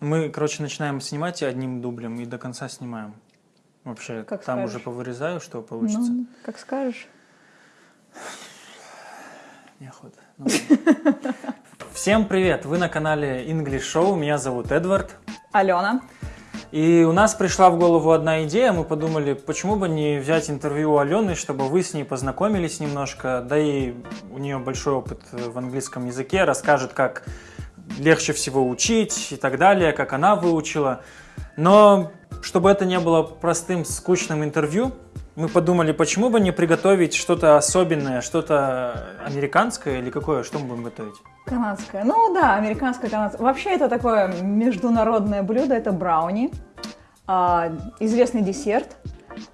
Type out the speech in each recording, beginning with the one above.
Мы, короче, начинаем снимать одним дублем и до конца снимаем. Вообще, Как там скажешь. уже повырезаю, что получится. Ну, как скажешь. Неохота. Ну. Всем привет! Вы на канале English Show. Меня зовут Эдвард. Алена. И у нас пришла в голову одна идея. Мы подумали, почему бы не взять интервью у Алены, чтобы вы с ней познакомились немножко. Да и у нее большой опыт в английском языке. Расскажет, как легче всего учить и так далее, как она выучила. Но чтобы это не было простым, скучным интервью, мы подумали, почему бы не приготовить что-то особенное, что-то американское или какое, что мы будем готовить? Канадская. Ну да, американская канадская. Вообще это такое международное блюдо, это брауни. А, известный десерт.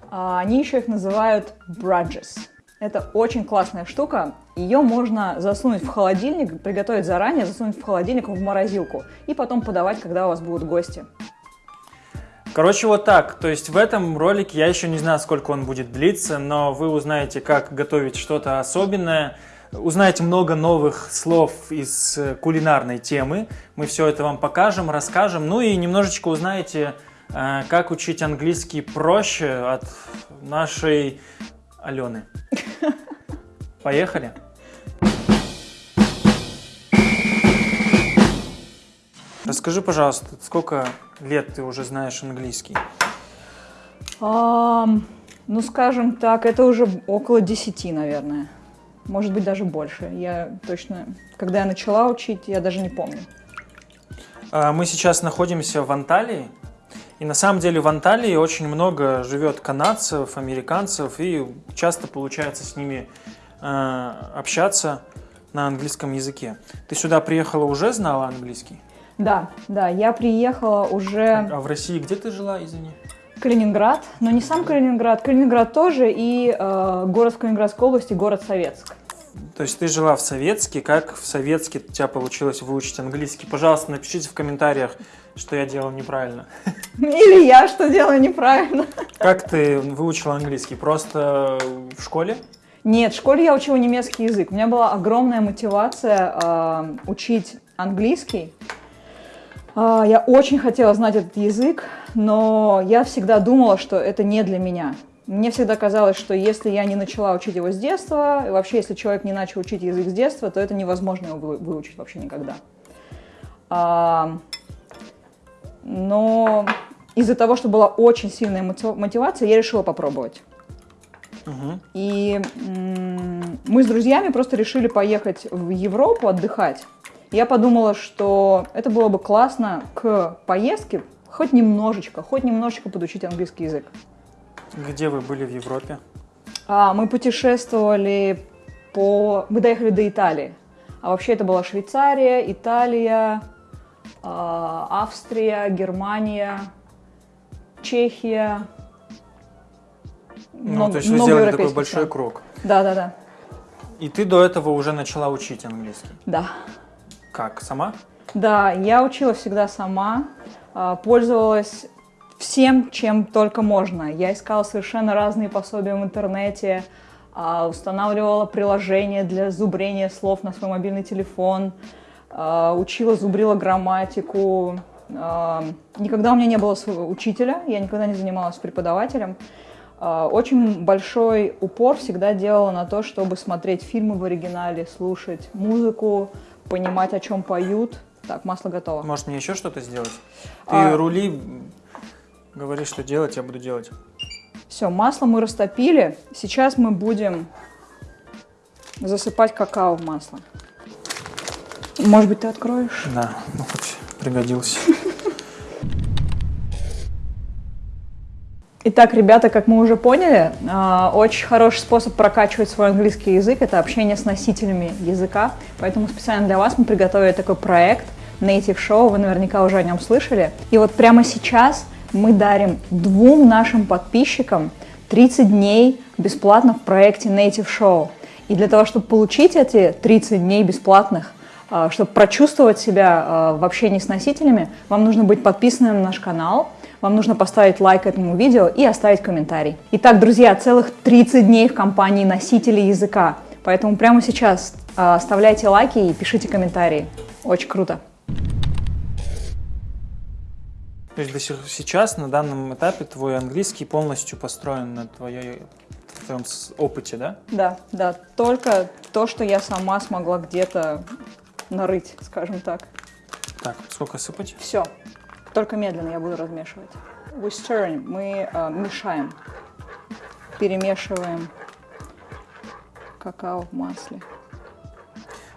А, они еще их называют браджес. Это очень классная штука. Ее можно засунуть в холодильник, приготовить заранее, засунуть в холодильник в морозилку и потом подавать, когда у вас будут гости. Короче, вот так. То есть в этом ролике я еще не знаю, сколько он будет длиться, но вы узнаете, как готовить что-то особенное, узнаете много новых слов из кулинарной темы. Мы все это вам покажем, расскажем. Ну и немножечко узнаете, э, как учить английский проще от нашей Алены. Поехали? Расскажи, пожалуйста, сколько лет ты уже знаешь английский? Ам, ну, скажем так, это уже около 10, наверное. Может быть, даже больше. Я точно, когда я начала учить, я даже не помню. А, Мы сейчас находимся в Анталии, и на самом деле в Анталии очень много живет канадцев, американцев, и часто получается с ними общаться на английском языке. Ты сюда приехала уже знала английский? Да, да, я приехала уже А в России где ты жила, извини? Калининград, но не сам Калининград, Калининград тоже и э, город в Калининградской области, город Советск. То есть ты жила в Советске, как в Советске у тебя получилось выучить английский? Пожалуйста, напишите в комментариях, что я делал неправильно. Или я что делаю неправильно? Как ты выучила английский? Просто в школе? Нет, в школе я учила немецкий язык. У меня была огромная мотивация э, учить английский. А, я очень хотела знать этот язык, но я всегда думала, что это не для меня. Мне всегда казалось, что если я не начала учить его с детства, и вообще если человек не начал учить язык с детства, то это невозможно его вы- выучить вообще никогда. А, но из-за того, что была очень сильная мотив- мотивация, я решила попробовать. Мгм. И мы с друзьями просто решили поехать в Европу отдыхать. Я подумала, что это было бы классно к поездке хоть немножечко, хоть немножечко подучить английский язык. Где вы были в Европе? А, мы путешествовали по... Мы доехали до Италии. А вообще это была Швейцария, Италия, а, Австрия, Германия, Чехия. Ну, Много- то есть вы много сделали такой европейских большой стран. круг. Да, да, да. И ты до этого уже начала учить английский. Да. Как? Сама? Да, я учила всегда сама, а, пользовалась всем, чем только можно. Я искала совершенно разные пособия в интернете, а, устанавливала приложения для зубрения слов на свой мобильный телефон, а, учила, зубрила грамматику. Никогда у меня не было своего учителя, я никогда не занималась преподавателем. А, Очень большой упор всегда делала на то, чтобы смотреть фильмы в оригинале, слушать музыку, понимать, о чем поют. Так, масло готово. Может мне еще что-то сделать? Ты А- рули, м, говори, что делать, я буду делать. Все, масло мы растопили. Сейчас мы будем засыпать какао в масло. Может быть, ты откроешь? Да, ну хоть пригодился. Итак, ребята, как мы уже поняли, а, очень хороший способ прокачивать свой английский язык – это общение с носителями языка. Поэтому специально для вас мы приготовили такой проект Native Show, вы наверняка уже о нем слышали. И вот прямо сейчас мы дарим двум нашим подписчикам 30 дней бесплатно в проекте Native Show. И для того, чтобы получить эти 30 дней бесплатных, а, чтобы прочувствовать себя а, в общении с носителями, вам нужно быть подписанным на наш канал, вам нужно поставить лайк этому видео и оставить комментарий. Итак, друзья, целых 30 дней в компании носители языка. Поэтому прямо сейчас а, оставляйте лайки и пишите комментарии. Очень круто. То есть до сих сейчас, на данном этапе, твой английский полностью построен на твоей, твоем опыте, да? Да, да, только то, что я сама смогла где-то нарыть, скажем так. Так, сколько сыпать? Все. Только медленно я буду размешивать. We stirring. Мы э, мешаем. Перемешиваем какао в масле.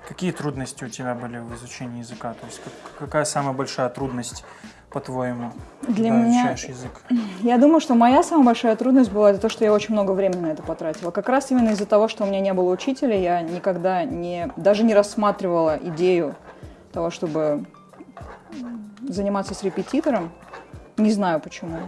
Какие трудности у тебя были в изучении языка? То есть как- какая самая большая трудность, по-твоему, Для когда меня- изучаешь язык? Я думаю, что моя самая большая трудность была это то, что я очень много времени на это потратила. Как раз именно из-за того, что у меня не было учителя, я никогда не, даже не рассматривала идею того, чтобы заниматься с репетитором. Не знаю почему.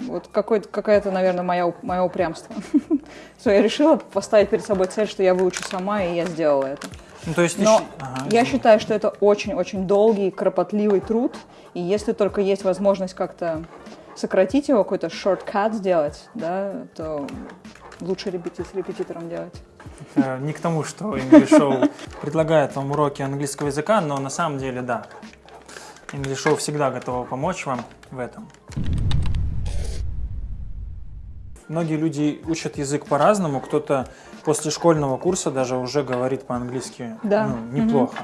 Вот какая-то, наверное, моя, уп- мое упрямство. Что я решила поставить перед собой цель, что я выучу сама, и я сделала это. Ну, то есть Но Ага, я считаю, что это очень-очень долгий, кропотливый труд, и если только есть возможность как-то сократить его, какой-то шорткат сделать, да, то лучше репети- с репетитором делать. Э, Не к тому, что English Show предлагает вам уроки английского языка, но на самом деле да. English всегда готова помочь вам в этом. Многие люди учат язык по-разному. Кто-то после школьного курса даже уже говорит по-английски Да. ну, неплохо.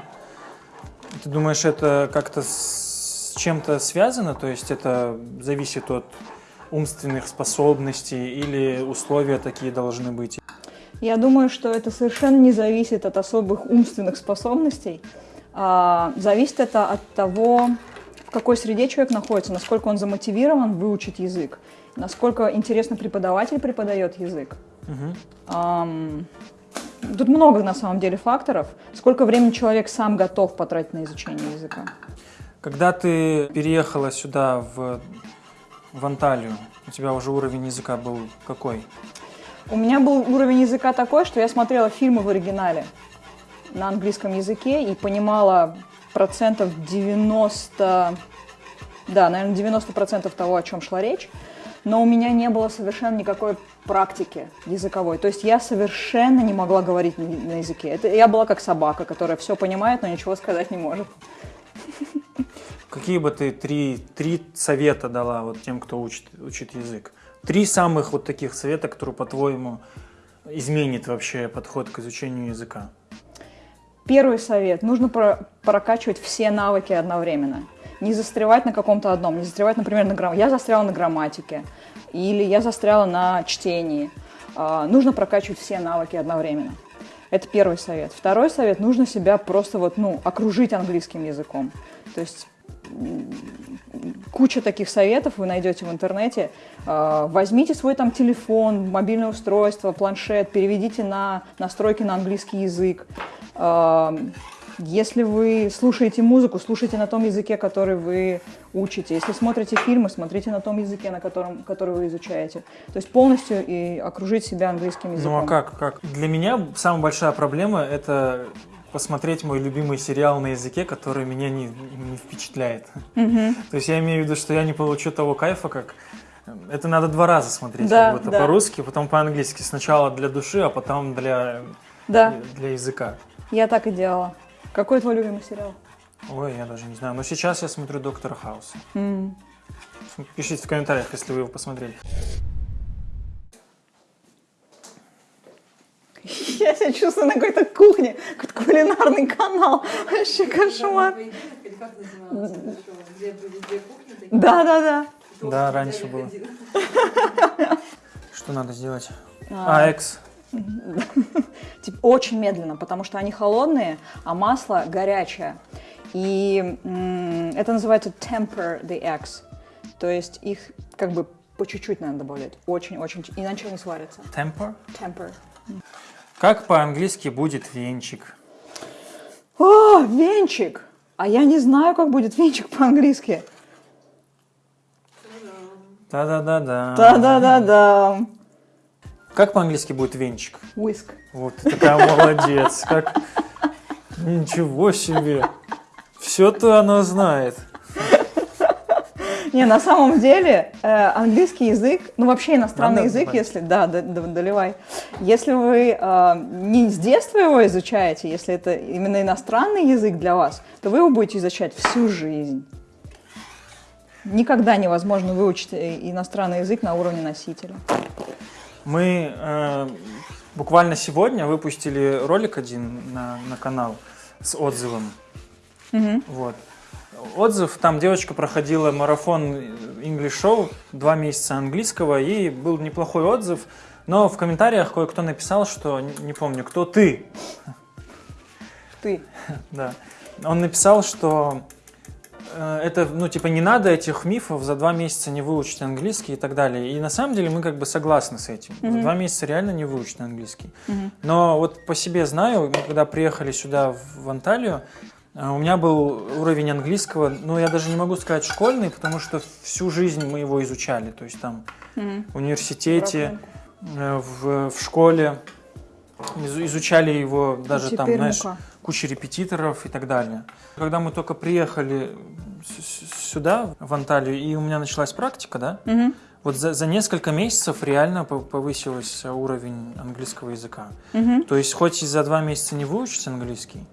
Ты думаешь, это как-то с чем-то связано? То есть это зависит от умственных способностей или условия такие должны быть? Я думаю, что это совершенно не зависит от особых умственных способностей. А, зависит это от того, в какой среде человек находится, насколько он замотивирован выучить язык, насколько интересно преподаватель преподает язык. Ам, Тут много на самом деле факторов. Сколько времени человек сам готов потратить на изучение языка. Когда ты переехала сюда, в, в Анталию, у тебя уже уровень языка был какой? У меня был уровень языка такой, что я смотрела фильмы в оригинале на английском языке и понимала процентов 90, да, наверное, 90 процентов того, о чем шла речь, но у меня не было совершенно никакой практики языковой. То есть я совершенно не могла говорить на языке. Это, я была как собака, которая все понимает, но ничего сказать не может. Какие бы ты три, три совета дала вот тем, кто учит, учит язык? Три самых вот таких совета, которые, по-твоему, изменит вообще подход к изучению языка. Первый совет. Нужно про- прокачивать все навыки одновременно. Не застревать на каком-то одном. Не застревать, например, на грамматике. Я застряла на грамматике. Или я застряла на чтении. А, нужно прокачивать все навыки одновременно. Это первый совет. Второй совет. Нужно себя просто вот, ну, окружить английским языком. То есть куча таких советов вы найдете в интернете. А, Возьмите свой там телефон, мобильное устройство, планшет, переведите на настройки на английский язык. Если вы слушаете музыку, слушайте на том языке, который вы учите. Если смотрите фильмы, смотрите на том языке, на котором, который вы изучаете. То есть полностью и окружить себя английским языком. Ну а как, как? Для меня самая большая проблема – это посмотреть мой любимый сериал на языке, который меня не, не впечатляет. То есть я имею в виду, что я не получу того кайфа, как... Это надо два раза смотреть, Да, будто да. по-русски, потом по-английски. Сначала для души, а потом для, Да, для языка. Я так и делала. Какой твой любимый сериал? Ой, я даже не знаю. Но сейчас я смотрю Доктора Хауса. М. Пишите в комментариях, если вы его посмотрели. Я себя чувствую на какой-то кухне, какой-то кулинарный канал. Вообще кошмар. Да, да, да. Да, раньше было. Что надо сделать? А, экс. Типа, очень медленно, потому что они холодные, а масло горячее. И это называется temper the eggs. То есть их как бы по чуть-чуть надо добавлять. Очень-очень, иначе они сварятся. Temper. Temper. Как по-английски будет венчик? О, венчик! А я не знаю, как будет венчик по-английски. Да-да-да-да. Да-да-да-да. Как по-английски будет венчик? Whisk. Вот ты такая молодец. Как... Ничего себе. Все-то она знает. Не, на самом деле э, английский язык, ну вообще иностранный Надо язык, добавить? если да, да, да, доливай. Если вы э, не с детства его изучаете, если это именно иностранный язык для вас, то вы его будете изучать всю жизнь. Никогда невозможно выучить э, иностранный язык на уровне носителя. Мы э, буквально сегодня выпустили ролик один на, на канал с отзывом. Мгм. Вот. Отзыв, там девочка проходила марафон English Show, два месяца английского, и был неплохой отзыв, но в комментариях кое-кто написал, что, не, не помню, кто ты, Ты. да, он написал, что это, ну, типа, не надо этих мифов за два месяца не выучить английский и так далее. И на самом деле мы как бы согласны с этим. За Мгм. два месяца реально не выучить английский. Мгм. Но вот по себе знаю, мы когда приехали сюда, в Анталию, э, у меня был уровень английского, ну, я даже не могу сказать школьный, потому что всю жизнь мы его изучали. То есть там Мгм. в университете, э, в, в школе изу- изучали его даже там, Теперь знаешь, ну-ка. Куча репетиторов и так далее. Когда мы только приехали сюда, в Анталию, и у меня началась практика, да, Мгм. вот за, за несколько месяцев реально по- повысился уровень английского языка. Мгм. То есть хоть и за два месяца не выучить английский,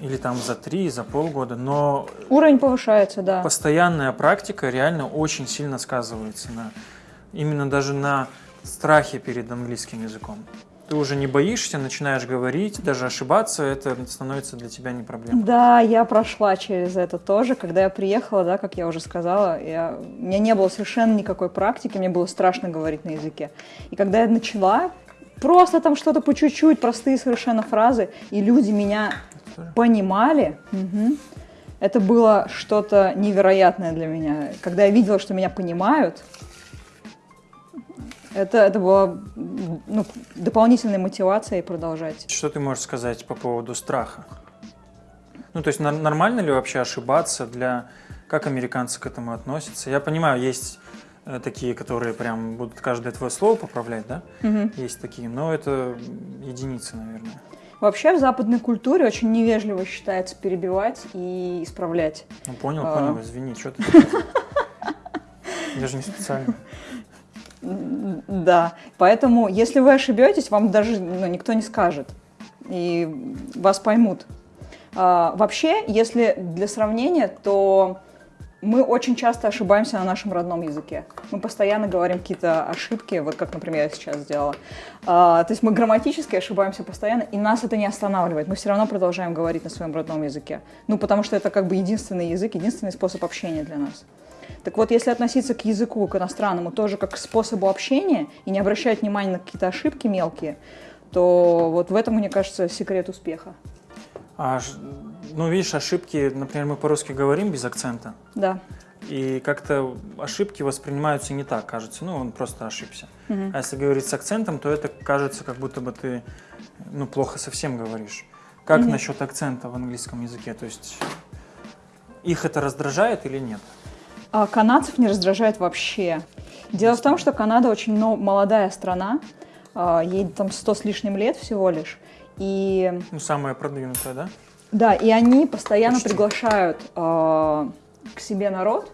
или там за три, за полгода, но Уровень повышается, да. постоянная практика реально очень сильно сказывается на именно даже на страхе перед английским языком. Ты уже не боишься, начинаешь говорить, даже ошибаться, это становится для тебя не проблемой. Да, я прошла через это тоже. Когда я приехала, да, как я уже сказала, я, у меня не было совершенно никакой практики, мне было страшно говорить на языке. И когда я начала, просто там что-то по чуть-чуть, простые совершенно фразы, и люди меня понимали, мгм, это было что-то невероятное для меня. Когда я видела, что меня понимают, это, это была ну, дополнительной мотивацией продолжать. Что ты можешь сказать по поводу страха? Ну, то есть нормально ли вообще ошибаться для... Как американцы к этому относятся? Я понимаю, есть э, такие, которые прям будут каждое твое слово поправлять, да? Мгм. Есть такие, но это единицы, наверное. Вообще в западной культуре очень невежливо считается перебивать и исправлять. Ну, понял, А. понял, извини, что ты? Я же не специально. Да, поэтому если вы ошибетесь, вам даже ну, никто не скажет и вас поймут. А, вообще, если для сравнения, то мы очень часто ошибаемся на нашем родном языке. Мы постоянно говорим какие-то ошибки, вот как, например, я сейчас сделала. А, то есть мы грамматически ошибаемся постоянно, и нас это не останавливает. Мы все равно продолжаем говорить на своем родном языке. Ну, потому что это как бы единственный язык, единственный способ общения для нас. Так вот, если относиться к языку, к иностранному, тоже как к способу общения и не обращать внимания на какие-то ошибки мелкие, то вот в этом, мне кажется, секрет успеха. А, ну, видишь, ошибки, например, мы по-русски говорим без акцента, Да. и как-то ошибки воспринимаются не так, кажется. Ну, он просто ошибся. Мгм. А если говорить с акцентом, то это кажется, как будто бы ты, ну, плохо совсем говоришь. Как Мгм. насчет акцента в английском языке? То есть их это раздражает или нет? А канадцев не раздражает вообще. Дело в том, что Канада очень но- молодая страна, а, ей там 100 с лишним лет всего лишь. И Ну, самая продвинутая, да? Да, и они постоянно Почти. приглашают э, к себе народ,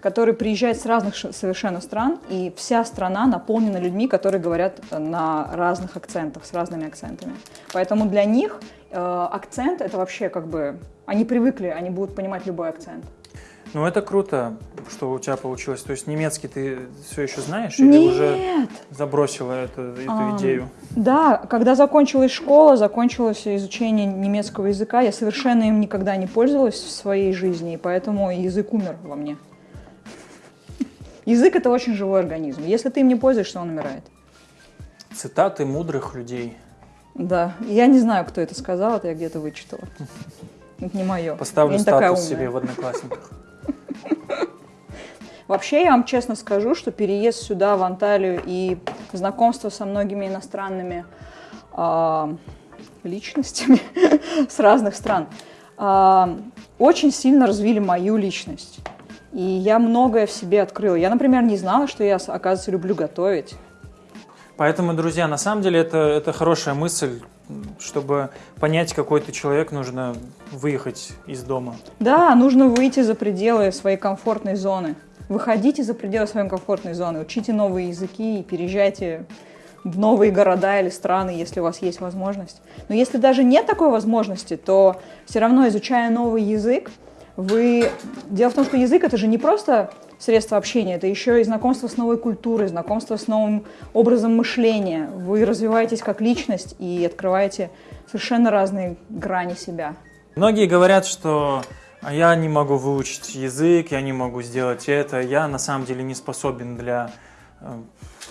который приезжает с разных совершенно стран, и вся страна наполнена людьми, которые говорят на разных акцентах, с разными акцентами. Поэтому для них э, акцент это вообще как бы... Они привыкли, они будут понимать любой акцент. Ну, это круто, что у тебя получилось. То есть немецкий ты все еще знаешь или уже забросила эту, эту А, идею? Да, когда закончилась школа, закончилось изучение немецкого языка, я совершенно им никогда не пользовалась в своей жизни, и поэтому язык умер во мне. Язык это очень живой организм. Если ты им не пользуешься, он умирает. Цитаты мудрых людей. Да, я не знаю, кто это сказал, это я где-то вычитала. Это не мое. Поставлю я не такая статус себе в одноклассниках. Вообще, я вам честно скажу, что переезд сюда, в Анталию, и знакомство со многими иностранными а, личностями с разных стран а, очень сильно развили мою личность. И я многое в себе открыла. Я, например, не знала, что я, оказывается, люблю готовить. Поэтому, друзья, на самом деле это, это хорошая мысль. Чтобы понять, какой ты человек, нужно выехать из дома. Да, нужно выйти за пределы своей комфортной зоны. Выходите за пределы своей комфортной зоны, учите новые языки и переезжайте в новые города или страны, если у вас есть возможность. Но если даже нет такой возможности, то все равно, изучая новый язык, Вы... Дело в том, что язык это же не просто средство общения, это еще и знакомство с новой культурой, знакомство с новым образом мышления. Вы развиваетесь как личность и открываете совершенно разные грани себя. Многие говорят, что «А я не могу выучить язык, я не могу сделать это, я на самом деле не способен для э,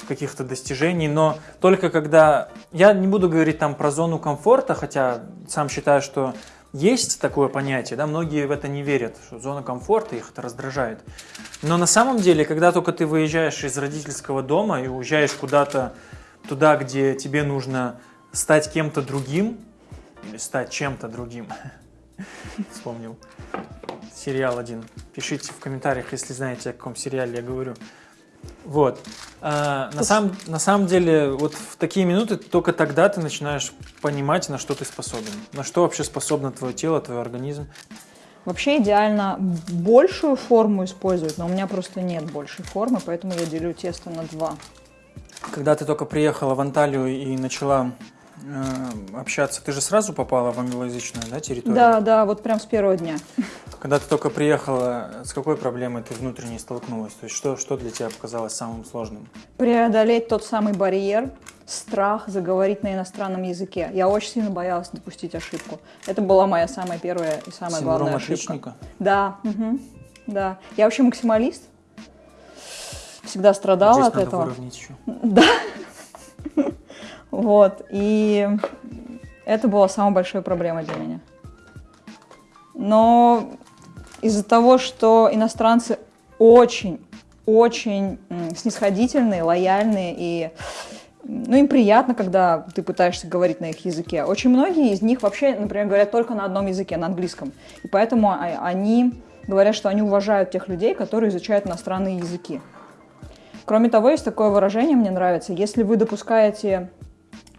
каких-то достижений, но только когда... Я не буду говорить там про зону комфорта, хотя сам считаю, что есть такое понятие, да, многие в это не верят, что зона комфорта их это раздражает. Но на самом деле, когда только ты выезжаешь из родительского дома и уезжаешь куда-то туда, где тебе нужно стать кем-то другим, или стать чем-то другим, вспомнил сериал один. Пишите в комментариях, если знаете, о каком сериале я говорю. Вот. А, на, самом, на самом деле, вот в такие минуты только тогда ты начинаешь понимать, на что ты способен. На что вообще способно твое тело, твой организм. Вообще идеально большую форму использовать, но у меня просто нет большей формы, поэтому я делю тесто на два. Когда ты только приехала в Анталию и начала общаться, ты же сразу попала в англоязычную да, территорию? Да, да, вот прям с первого дня. Когда ты только приехала, с какой проблемой ты внутренне столкнулась? То есть что, что для тебя показалось самым сложным? Преодолеть тот самый барьер, страх заговорить на иностранном языке. Я очень сильно боялась допустить ошибку. Это была моя самая первая и самая Синдром главная отличника? ошибка. Да, мгм, да. Я вообще максималист. Всегда страдала Здесь от надо этого. выровнять еще. Вот, и это была самая большая проблема для меня. Но из-за того, что иностранцы очень, очень снисходительные, лояльные и ну, им приятно, когда ты пытаешься говорить на их языке. Очень многие из них вообще, например, говорят только на одном языке, на английском. И поэтому а- они говорят, что они уважают тех людей, которые изучают иностранные языки. Кроме того, есть такое выражение, мне нравится, если вы допускаете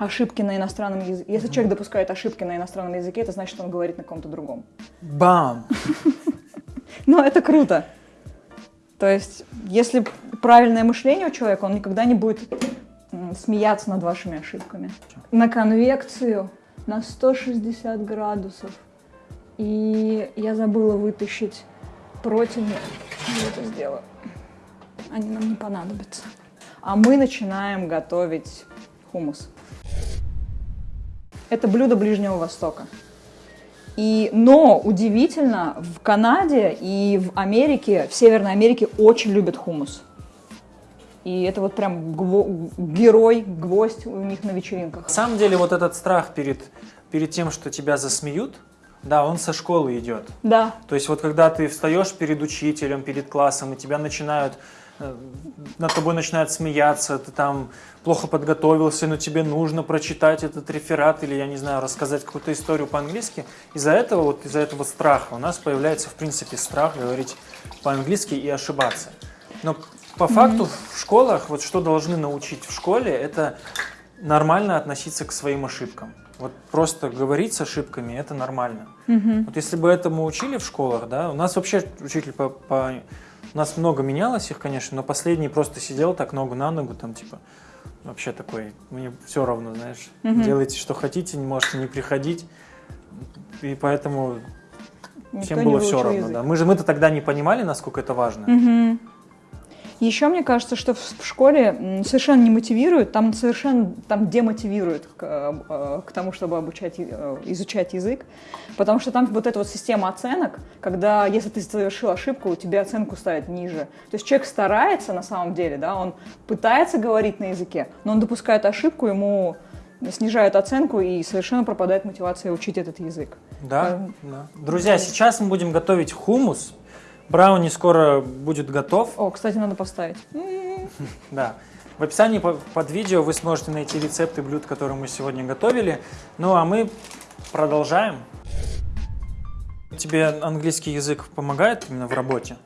ошибки на иностранном языке, если человек допускает ошибки на иностранном языке, это значит, что он говорит на каком-то другом. Бам! Но это круто. То есть, если правильное мышление у человека, он никогда не будет смеяться над вашими ошибками. На конвекцию на 160 градусов. И я забыла вытащить противни. Я это сделаю. Они нам не понадобятся. А мы начинаем готовить хумус. Это блюдо Ближнего Востока. И, но удивительно, в Канаде и в Америке, в Северной Америке очень любят хумус. И это вот прям гво- герой, гвоздь у них на вечеринках. На самом деле вот этот страх перед, перед тем, что тебя засмеют, да, он со школы идет. Да, То есть вот когда ты встаешь перед учителем, перед классом, и тебя начинают, над тобой начинают смеяться, ты там плохо подготовился, но тебе нужно прочитать этот реферат или, я не знаю, рассказать какую-то историю по-английски. Из-за этого, вот из-за этого страха у нас появляется, в принципе, страх говорить по-английски и ошибаться. Но по факту в школах, вот что должны научить в школе, это нормально относиться к своим ошибкам. Вот просто говорить с ошибками это нормально. Вот если бы этому учили в школах, да, у нас вообще учитель по, по- у нас много менялось их, конечно, но последний просто сидел так ногу на ногу, там типа вообще такой, мне все равно, знаешь, делайте что хотите, не можете не приходить, и поэтому никто всем было все равно, язык. да. Мы же мы-то тогда не понимали, насколько это важно. Еще мне кажется, что в школе совершенно не мотивируют, там совершенно там демотивируют к, э, э, к тому, чтобы обучать, э, изучать язык, потому что там вот эта вот система оценок, когда если ты совершил ошибку, тебе оценку ставят ниже. То есть человек старается на самом деле, да, он пытается говорить на языке, но он допускает ошибку, ему снижают оценку и совершенно пропадает мотивация учить этот язык. Да, да. Друзья, сейчас мы будем готовить хумус. Брауни скоро будет готов. О, кстати, надо поставить. Да. В описании по- под видео вы сможете найти рецепты блюд, которые мы сегодня готовили. Ну а мы продолжаем. Тебе английский язык помогает именно в работе?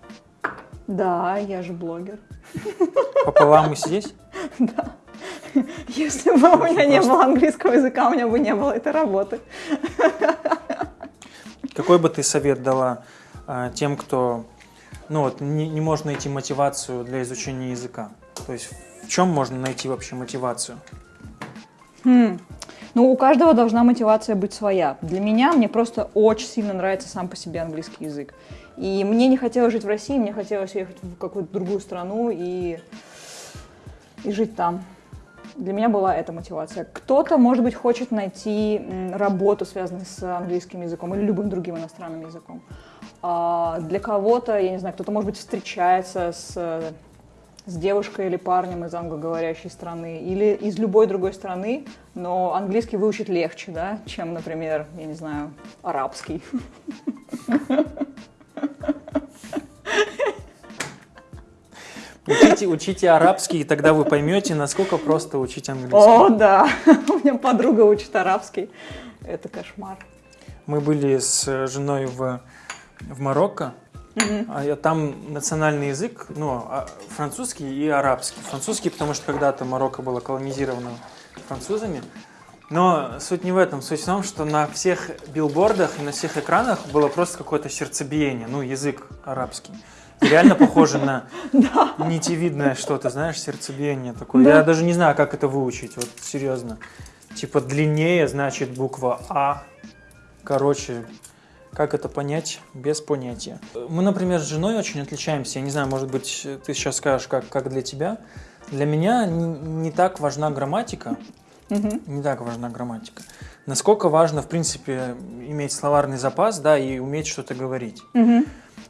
Да, я же блогер. Пополам и здесь? Если бы у меня не было английского языка, у меня бы не было этой работы. Какой бы ты совет дала а, тем, кто ну, вот, не, не может найти мотивацию для изучения языка? То есть в чем можно найти вообще мотивацию? Хм. Ну, у каждого должна мотивация быть своя. Для меня, мне просто очень сильно нравится сам по себе английский язык. И мне не хотелось жить в России, мне хотелось ехать в какую-то другую страну и, и жить там. Для меня была эта мотивация. Кто-то, может быть, хочет найти работу, связанную с английским языком или любым другим иностранным языком. А для кого-то, я не знаю, кто-то, может быть, встречается с, с девушкой или парнем из англоговорящей страны или из любой другой страны, но английский выучить легче, да, чем, например, я не знаю, арабский. Учите, учите арабский, и тогда вы поймете, насколько просто учить английский. О, да, у меня подруга учит арабский. Это кошмар. Мы были с женой в, в Марокко, я- там национальный язык, ну, а- французский и арабский. Французский, потому что когда-то Марокко было колонизировано французами. Но суть не в этом. Суть в том, что на всех билбордах и на всех экранах было просто какое-то сердцебиение, ну, язык арабский. Реально похоже на нитевидное что-то, знаешь, сердцебиение такое. Я даже не знаю, как это выучить, вот серьезно. Типа длиннее, значит, буква А. Короче, как это понять? Без понятия. Мы, например, с женой очень отличаемся. Я не знаю, может быть, ты сейчас скажешь, как, как для тебя. Для меня не, не так важна грамматика. Не так важна грамматика. Насколько важно, в принципе, иметь словарный запас, да, и уметь что-то говорить.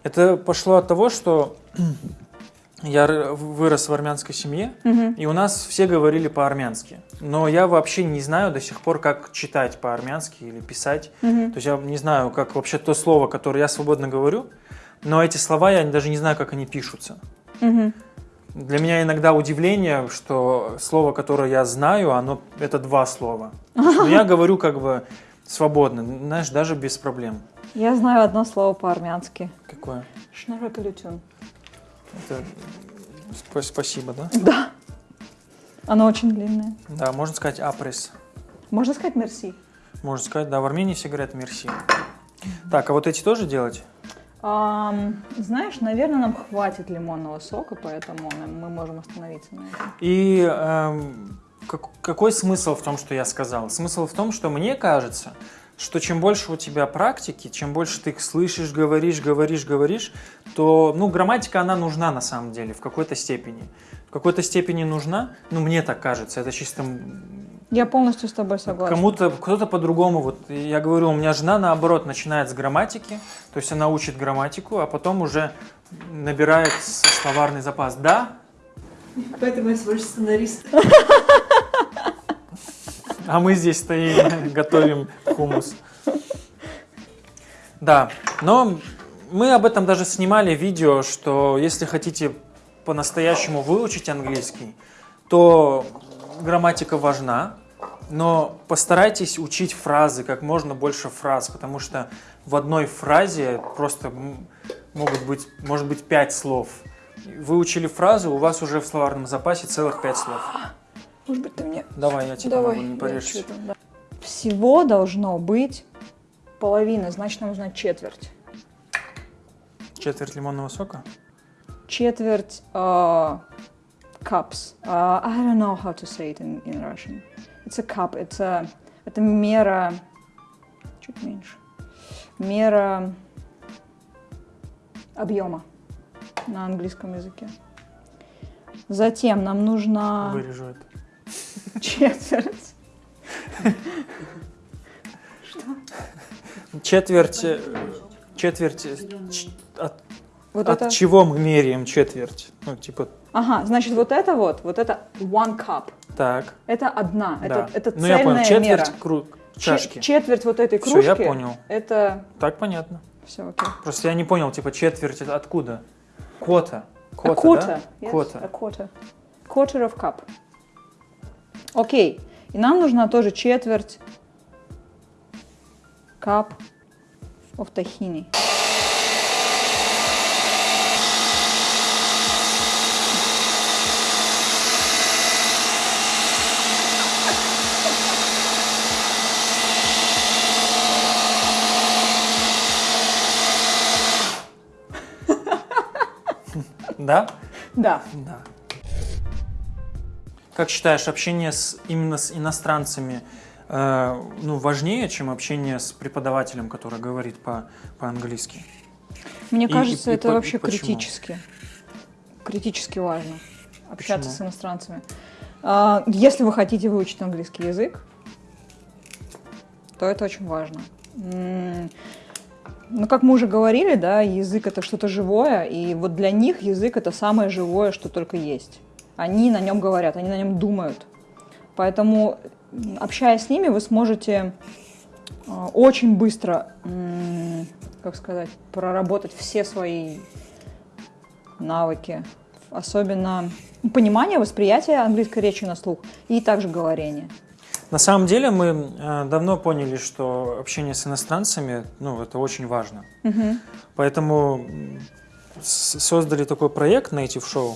Это пошло от того, что я вырос в армянской семье, и у нас все говорили по-армянски. Но я вообще не знаю до сих пор, как читать по-армянски или писать. То есть я не знаю, как вообще то слово, которое я свободно говорю, но эти слова я даже не знаю, как они пишутся. Для меня иногда удивление, что слово, которое я знаю, оно это два слова. Но я говорю как бы свободно, знаешь, даже без проблем. Я знаю одно слово по-армянски. Какое? Шнаракалютюн. Это... спа- Спасибо, да? Оно очень длинное. Да, можно сказать апрес. Можно сказать мерси? Можно сказать, да, в Армении все говорят мерси. Так, а вот эти тоже делать? Ам, знаешь, наверное, нам хватит лимонного сока, поэтому мы можем остановиться на этом. И эм, как- какой смысл в том, что я сказал? Смысл в том, что мне кажется, что чем больше у тебя практики, чем больше ты их слышишь, говоришь, говоришь, говоришь, то, ну, грамматика, она нужна на самом деле в какой-то степени. В какой-то степени нужна, ну, мне так кажется, это чисто Я полностью с тобой согласна. Кому-то, кто-то по-другому. Вот я говорю, у меня жена наоборот начинает с грамматики, то есть она учит грамматику, а потом уже набирает словарный запас. Да, Поэтому я свой сценарист. а мы здесь стоим, готовим хумус. Да, но мы об этом даже снимали видео, что если хотите по-настоящему выучить английский, то грамматика важна, но постарайтесь учить фразы, как можно больше фраз, потому что в одной фразе просто могут быть, может быть пять слов. Выучили фразу, у вас уже в словарном запасе целых пять слов. Может быть, ты мне... Давай, я тебе Давай. помогу, не чё-то, да. Всего должно быть половина, значит, нам нужна четверть. Четверть лимонного сока? Четверть э, cups. Uh, I don't know how to say it in, in Russian. It's a cup. It's a, это мера... Чуть меньше. Мера объема на английском языке. Затем нам нужна Вырежу это. Четверть. Четверть, э, четверть, э, от, Вот от это... чего мы меряем четверть? Ну, типа, Ага, значит, вот это вот, вот это one cup. так, Это одна, да. это, это ну, цельная я понял, четверть мера. кру- чашки. четверть вот этой кружки. я понял. Это Так понятно. все окей. Просто я не понял, типа, четверть это откуда? Кота. a Кота, quarter. да? Yes, Кота. A quarter. Quarter of cup. Окей. И нам нужна тоже четверть cup of tahini. Да? Да. Да. Как считаешь, общение с, именно с иностранцами э, ну, важнее, чем общение с преподавателем, который говорит по- по-английски? Мне И- кажется, и- и это по- вообще почему? критически. Критически важно общаться Почему? с иностранцами. А, Если вы хотите выучить английский язык, то это очень важно. Ну, как мы уже говорили, да, язык это что-то живое, и вот для них язык это самое живое, что только есть. Они на нем говорят, они на нем думают. Поэтому, общаясь с ними, вы сможете а, очень быстро, как сказать, проработать все свои навыки, особенно понимание, восприятие английской речи на слух и также говорение. На самом деле мы э, давно поняли, что общение с иностранцами, ну, это очень важно. Поэтому м, с- создали такой проект Native Show.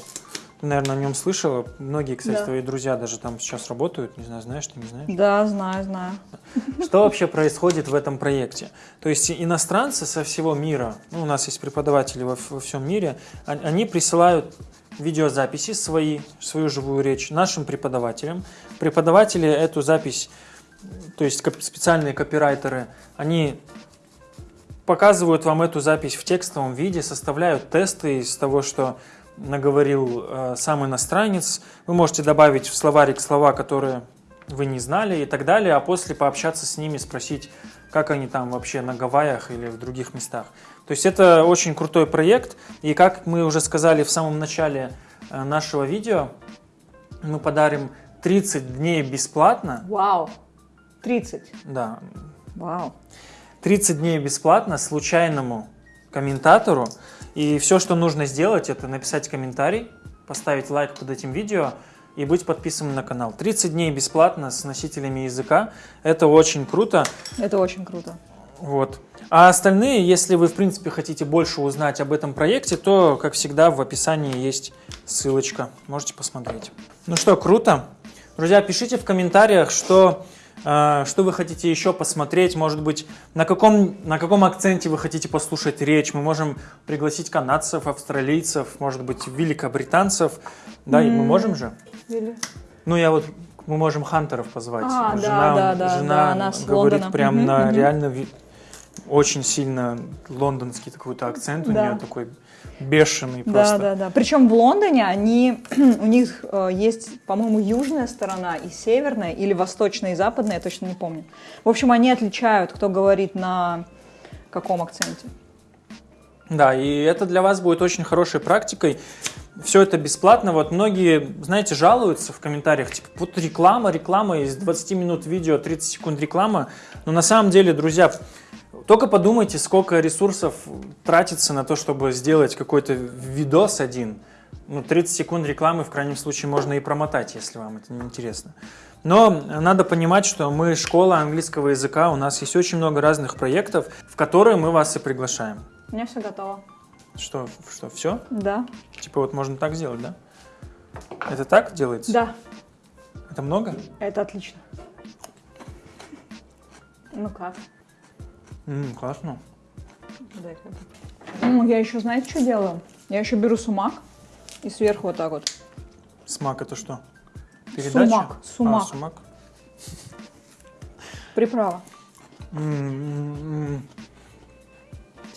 Ты, наверное, о нем слышала. Многие, кстати, Да. твои друзья даже там сейчас работают. Не знаю, знаешь ты, не знаешь? Да, знаю, знаю. Что вообще происходит в этом проекте? То есть иностранцы со всего мира, ну, у нас есть преподаватели во, во всем мире, а- они присылают видеозаписи свои, свою живую речь нашим преподавателям. Преподаватели эту запись, то есть специальные копирайтеры, они показывают вам эту запись в текстовом виде, составляют тесты из того, что наговорил э, сам иностранец. Вы можете добавить в словарик слова, которые вы не знали и так далее, а после пообщаться с ними, спросить, как они там вообще на Гавайях или в других местах. То есть это очень крутой проект, и как мы уже сказали в самом начале э, нашего видео, мы подарим 30 дней бесплатно, Вау. 30. да, Вау. 30 дней бесплатно случайному комментатору. И все, что нужно сделать, это написать комментарий, поставить лайк под этим видео и быть подписанным на канал. 30 дней бесплатно с носителями языка. Это очень круто. Это очень круто. Вот. А остальные, если вы, в принципе, хотите больше узнать об этом проекте, то, как всегда, в описании есть ссылочка. Можете посмотреть. Ну что, круто. Друзья, пишите в комментариях, что, что вы хотите еще посмотреть. Может быть, на каком, на каком акценте вы хотите послушать речь. Мы можем пригласить канадцев, австралийцев, может быть, великобританцев. Да, и мы можем же? Или- Ну, я вот, мы можем хантеров позвать. А, жена да, да, жена да, говорит Лондона. прям Мгм, на реально очень сильно лондонский какой-то акцент у Да. нее такой бешеный Да, просто. да, да. Причем в Лондоне они, у них э, есть, по-моему, южная сторона и северная, или восточная и западная, я точно не помню. В общем, они отличают, кто говорит на каком акценте. Да, и это для вас будет очень хорошей практикой. Все это бесплатно. Вот многие, знаете, жалуются в комментариях, типа, вот реклама, реклама, из 20 минут видео 30 секунд реклама. Но на самом деле, друзья, только подумайте, сколько ресурсов тратится на то, чтобы сделать какой-то видос один. Ну, 30 секунд рекламы в крайнем случае можно и промотать, если вам это не интересно. Но надо понимать, что мы школа английского языка, у нас есть очень много разных проектов, в которые мы вас и приглашаем. У меня все готово. Что, что, все? Да. Типа вот можно так сделать, да? Это так делается? Да, Это много? это отлично. Ну как? М, классно. Ну, я еще, знаете, что делаю? Я еще беру сумак и сверху вот так вот. Смак это что? Сумак, сумак. А, сумак. Приправа. М, м, м.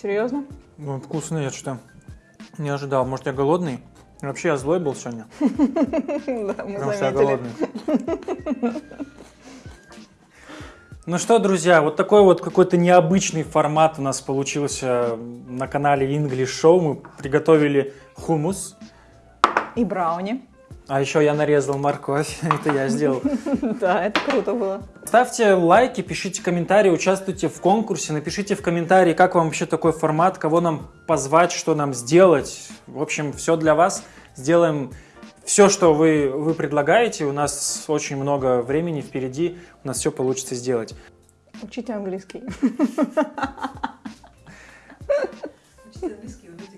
Серьезно? Ну, вкусно, я что-то не ожидал. Может, я голодный? Вообще, я злой был сегодня, Да, мы потому что я голодный. Ну что, друзья, вот такой вот какой-то необычный формат у нас получился на канале English Show. Мы приготовили хумус, И брауни. а еще я нарезал морковь, это я сделал. Да, это круто было. Ставьте лайки, пишите комментарии, участвуйте в конкурсе, напишите в комментарии, как вам вообще такой формат, кого нам позвать, что нам сделать. В общем, все для вас. Сделаем все, что вы, вы предлагаете. У нас очень много времени впереди, у нас все получится сделать. Учите английский. Учите английский, умейте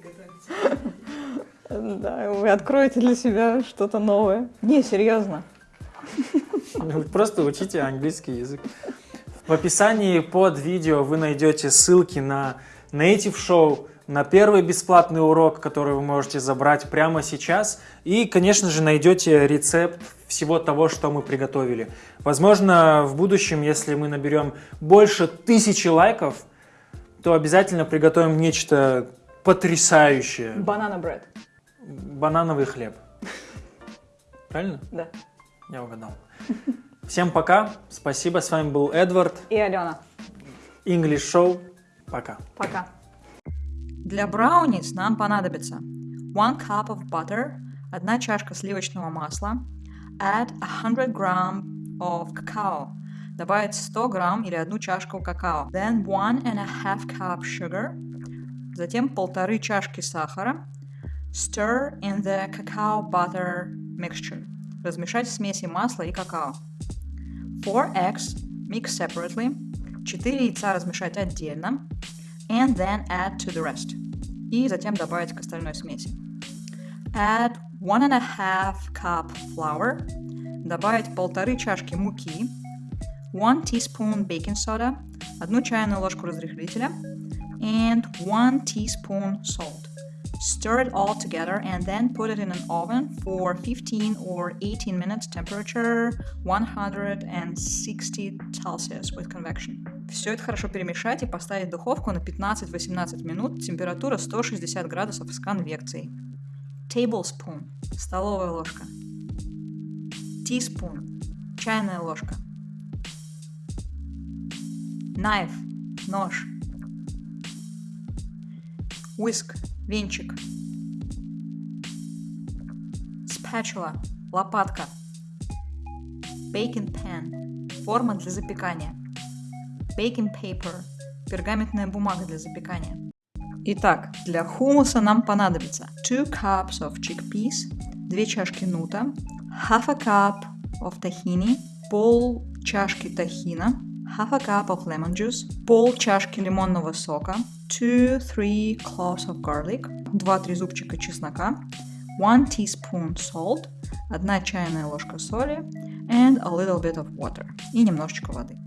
готовить. Да, вы откроете для себя что-то новое. Не, серьезно. Вы Просто учите английский язык. В описании под видео вы найдете ссылки на Native Show, на первый бесплатный урок, который вы можете забрать прямо сейчас. И, конечно же, найдете рецепт всего того, что мы приготовили. Возможно, в будущем, если мы наберем больше тысячи лайков, то обязательно приготовим нечто потрясающее. Банана бред. Банановый хлеб. Правильно? Да. Я угадал. Всем пока. Спасибо. С вами был Эдвард. И Алена. English Show. Пока. Пока. Для брауниз нам понадобится 1 cup of butter, одна чашка сливочного масла, add 100 gram of cacao, добавить 100 грамм или одну чашку какао, then one and a half cup sugar, затем полторы чашки сахара, stir in the cacao butter mixture, размешать в смеси масла и какао. 4 eggs, mix separately, 4 яйца размешать отдельно, and then add to the rest. И затем добавить к остальной смеси. Add one and a half cup flour, добавить полторы чашки муки, one teaspoon baking soda, одну чайную ложку разрыхлителя, and one teaspoon salt. Stir it all together and then put it in an oven for 15 or 18 minutes temperature 160 Celsius with convection. Все это хорошо перемешать и поставить в духовку на 15-18 минут, температура 160 градусов с конвекцией. Tablespoon – столовая ложка. Teaspoon – чайная ложка. Knife – нож. Whisk – венчик. Spatula – лопатка. Baking pan – форма для запекания. Baking paper – пергаментная бумага для запекания. Итак, для хумуса нам понадобится 2 cups of chickpeas, 2 чашки нута, half a cup of tahini, пол чашки тахина, half a cup of lemon juice, пол чашки лимонного сока, 2-3 cloves of garlic, 2-3 зубчика чеснока, 1 teaspoon salt, 1 чайная ложка соли, and a little bit of water и немножечко воды.